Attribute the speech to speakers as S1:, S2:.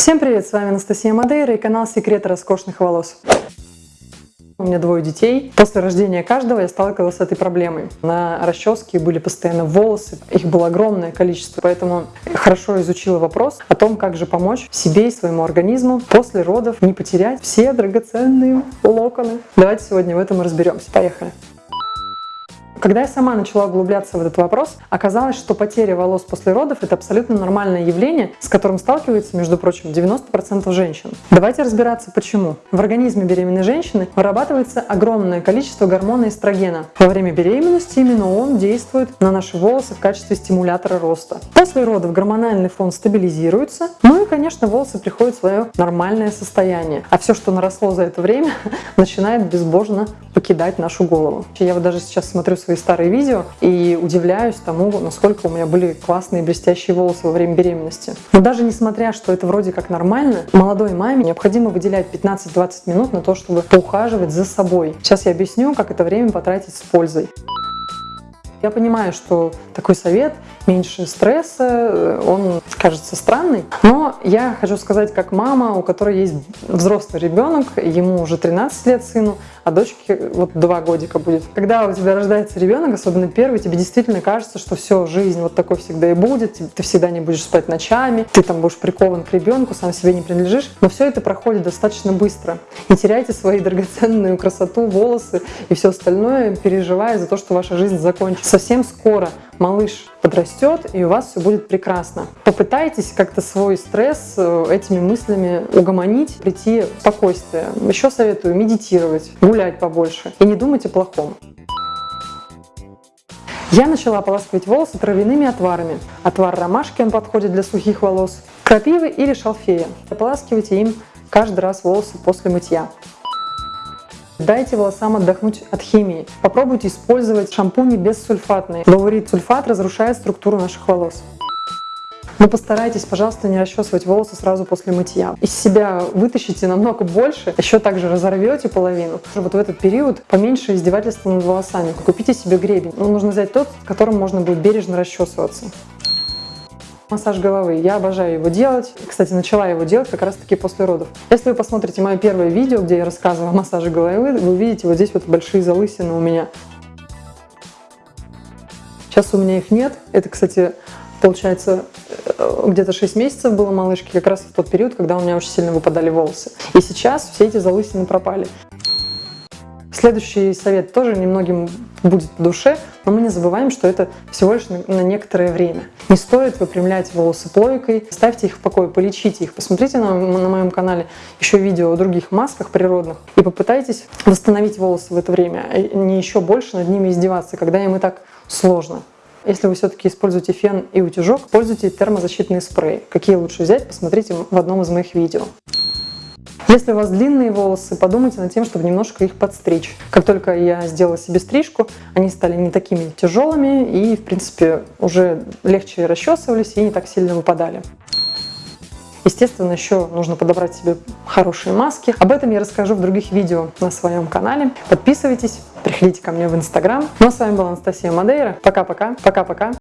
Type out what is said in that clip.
S1: Всем привет, с вами Анастасия Мадейра и канал Секреты роскошных волос. У меня двое детей. После рождения каждого я сталкивалась с этой проблемой. На расческе были постоянно волосы, их было огромное количество, поэтому хорошо изучила вопрос о том, как же помочь себе и своему организму после родов не потерять все драгоценные локоны. Давайте сегодня в этом разберемся. Поехали! Когда я сама начала углубляться в этот вопрос, оказалось, что потеря волос после родов – это абсолютно нормальное явление, с которым сталкивается, между прочим, 90% женщин. Давайте разбираться, почему. В организме беременной женщины вырабатывается огромное количество гормона эстрогена. Во время беременности именно он действует на наши волосы в качестве стимулятора роста. После родов гормональный фон стабилизируется, ну и, конечно, волосы приходят в свое нормальное состояние. А все, что наросло за это время, начинает безбожно покидать нашу голову. Я вот даже сейчас смотрю свои старые видео и удивляюсь тому, насколько у меня были классные блестящие волосы во время беременности. Но даже несмотря, что это вроде как нормально, молодой маме необходимо выделять 15-20 минут на то, чтобы поухаживать за собой. Сейчас я объясню, как это время потратить с пользой. Я понимаю, что такой совет, меньше стресса, э, он кажется странный, но я хочу сказать, как мама, у которой есть взрослый ребенок, ему уже 13 лет сыну, а дочке вот два годика будет. Когда у тебя рождается ребенок, особенно первый, тебе действительно кажется, что все, жизнь вот такой всегда и будет, ты всегда не будешь спать ночами, ты там будешь прикован к ребенку, сам себе не принадлежишь, но все это проходит достаточно быстро. Не теряйте свои драгоценную красоту, волосы и все остальное, переживая за то, что ваша жизнь закончится. Совсем скоро малыш подрастет, и у вас все будет прекрасно. Попытайтесь как-то свой стресс э, этими мыслями угомонить, прийти в спокойствие. Еще советую медитировать, гулять побольше и не думать о плохом. Я начала ополаскивать волосы травяными отварами. Отвар ромашки, он подходит для сухих волос, крапивы или шалфея. Ополаскивайте им каждый раз волосы после мытья. Дайте волосам отдохнуть от химии. Попробуйте использовать шампуни бессульфатные. Лаурит сульфат разрушает структуру наших волос. Но постарайтесь, пожалуйста, не расчесывать волосы сразу после мытья. Из себя вытащите намного больше, еще также разорвете половину. Вот в этот период поменьше издевательства над волосами. Купите себе гребень. Ну, нужно взять тот, которым можно будет бережно расчесываться. Массаж головы. Я обожаю его делать. Кстати, начала его делать как раз таки после родов. Если вы посмотрите мое первое видео, где я рассказываю о массаже головы, вы увидите вот здесь вот большие залысины у меня. Сейчас у меня их нет. Это, кстати, получается, э, где-то 6 месяцев было малышки, как раз в тот период, когда у меня очень сильно выпадали волосы. И сейчас все эти залысины пропали. Следующий совет тоже немногим будет по душе, но мы не забываем, что это всего лишь на некоторое время. Не стоит выпрямлять волосы плойкой, ставьте их в покое, полечите их. Посмотрите на, на моем канале еще видео о других масках природных и попытайтесь восстановить волосы в это время, а не еще больше над ними издеваться, когда им и так сложно. Если вы все-таки используете фен и утюжок, пользуйтесь термозащитные спреи. Какие лучше взять, посмотрите в одном из моих видео. Если у вас длинные волосы, подумайте над тем, чтобы немножко их подстричь. Как только я сделала себе стрижку, они стали не такими тяжелыми и, в принципе, уже легче расчесывались и не так сильно выпадали. Естественно, еще нужно подобрать себе хорошие маски. Об этом я расскажу в других видео на своем канале. Подписывайтесь, приходите ко мне в Инстаграм. Ну а с вами была Анастасия Мадейра. Пока-пока. Пока-пока.